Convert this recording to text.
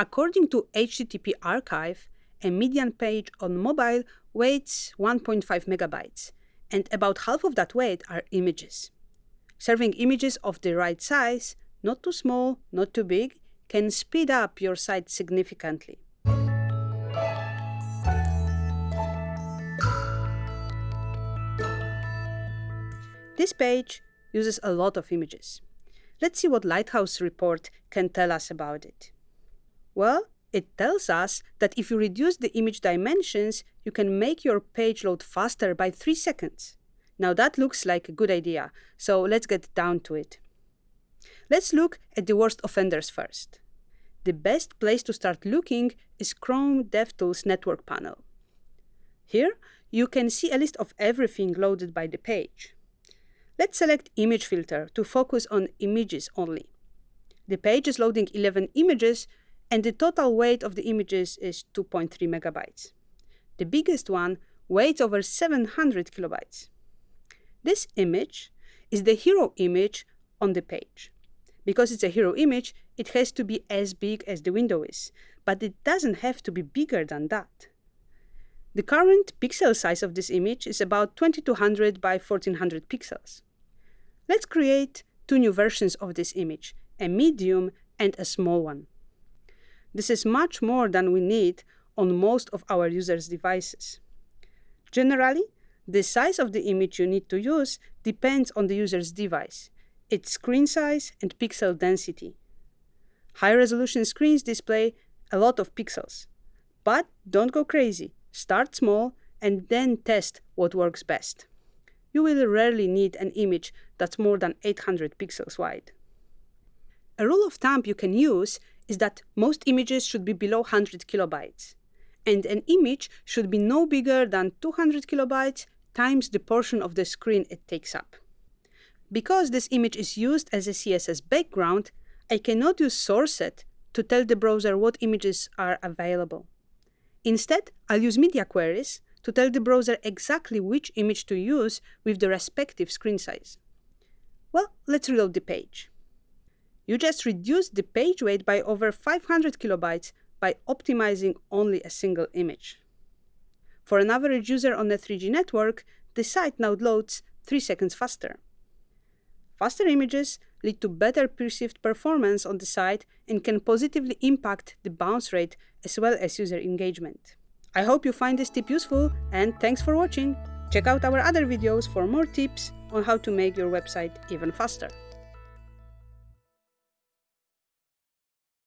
According to HTTP Archive, a median page on mobile weighs 1.5 megabytes, and about half of that weight are images. Serving images of the right size, not too small, not too big, can speed up your site significantly. This page uses a lot of images. Let's see what Lighthouse report can tell us about it. Well, it tells us that if you reduce the image dimensions, you can make your page load faster by 3 seconds. Now that looks like a good idea, so let's get down to it. Let's look at the worst offenders first. The best place to start looking is Chrome DevTools network panel. Here, you can see a list of everything loaded by the page. Let's select Image Filter to focus on images only. The page is loading 11 images, and the total weight of the images is 2.3 megabytes. The biggest one weighs over 700 kilobytes. This image is the hero image on the page. Because it's a hero image, it has to be as big as the window is, but it doesn't have to be bigger than that. The current pixel size of this image is about 2200 by 1400 pixels. Let's create two new versions of this image, a medium and a small one. This is much more than we need on most of our users' devices. Generally, the size of the image you need to use depends on the user's device, its screen size and pixel density. High-resolution screens display a lot of pixels. But don't go crazy. Start small and then test what works best. You will rarely need an image that's more than 800 pixels wide. A rule of thumb you can use is that most images should be below 100 kilobytes, and an image should be no bigger than 200 kilobytes times the portion of the screen it takes up. Because this image is used as a CSS background, I cannot use srcset to tell the browser what images are available. Instead, I'll use media queries to tell the browser exactly which image to use with the respective screen size. Well, let's reload the page. You just reduced the page weight by over 500 kilobytes by optimizing only a single image. For an average user on a 3G network, the site now loads 3 seconds faster. Faster images lead to better perceived performance on the site and can positively impact the bounce rate as well as user engagement. I hope you find this tip useful and thanks for watching! Check out our other videos for more tips on how to make your website even faster.